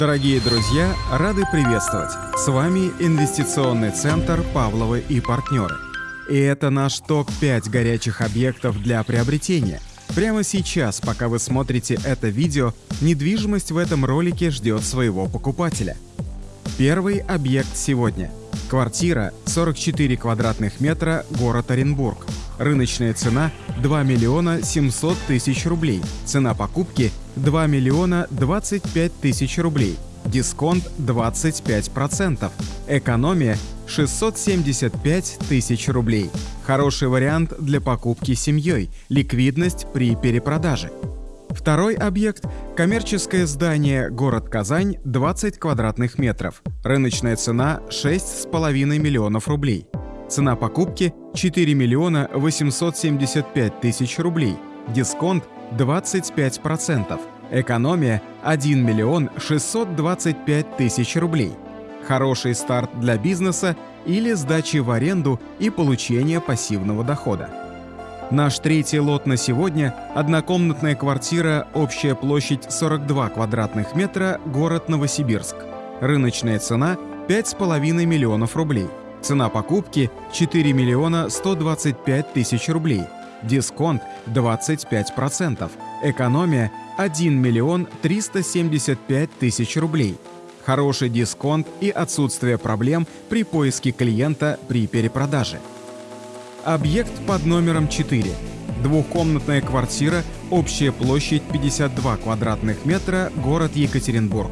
Дорогие друзья, рады приветствовать! С вами инвестиционный центр «Павловы и партнеры». И это наш топ-5 горячих объектов для приобретения. Прямо сейчас, пока вы смотрите это видео, недвижимость в этом ролике ждет своего покупателя. Первый объект сегодня. Квартира 44 квадратных метра, город Оренбург. Рыночная цена 2 миллиона 700 тысяч рублей. Цена покупки 2 миллиона 25 тысяч рублей. Дисконт 25%. Экономия 675 тысяч рублей. Хороший вариант для покупки семьей. Ликвидность при перепродаже. Второй объект – коммерческое здание «Город Казань» 20 квадратных метров. Рыночная цена – 6,5 миллионов рублей. Цена покупки 4 миллиона 875 тысяч рублей. Дисконт 25%. Экономия 1 миллион 625 тысяч рублей. Хороший старт для бизнеса или сдачи в аренду и получения пассивного дохода. Наш третий лот на сегодня – однокомнатная квартира, общая площадь 42 квадратных метра, город Новосибирск. Рыночная цена – 5,5 миллионов рублей. Цена покупки – 4 миллиона 125 тысяч рублей. Дисконт – 25%. Экономия – 1 миллион 375 тысяч рублей. Хороший дисконт и отсутствие проблем при поиске клиента при перепродаже. Объект под номером 4. Двухкомнатная квартира, общая площадь 52 квадратных метра, город Екатеринбург.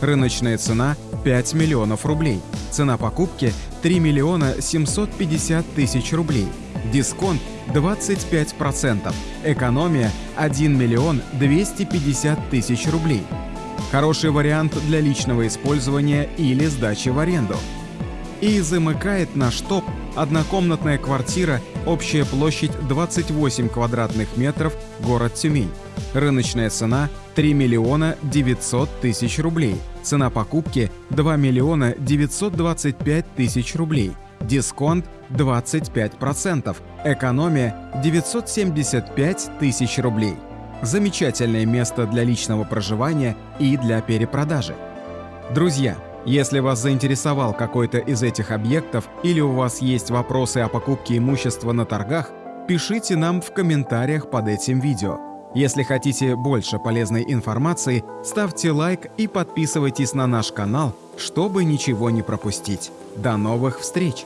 Рыночная цена 5 миллионов рублей. Цена покупки 3 миллиона 750 тысяч рублей. Дисконт 25%. Экономия 1 миллион 250 тысяч рублей. Хороший вариант для личного использования или сдачи в аренду. И замыкает наш топ однокомнатная квартира, общая площадь 28 квадратных метров, город Тюмень. Рыночная цена 3 миллиона 900 тысяч рублей. Цена покупки 2 миллиона 925 тысяч рублей. Дисконт 25%. Экономия 975 тысяч рублей. Замечательное место для личного проживания и для перепродажи. Друзья, если вас заинтересовал какой-то из этих объектов или у вас есть вопросы о покупке имущества на торгах, пишите нам в комментариях под этим видео. Если хотите больше полезной информации, ставьте лайк и подписывайтесь на наш канал, чтобы ничего не пропустить. До новых встреч!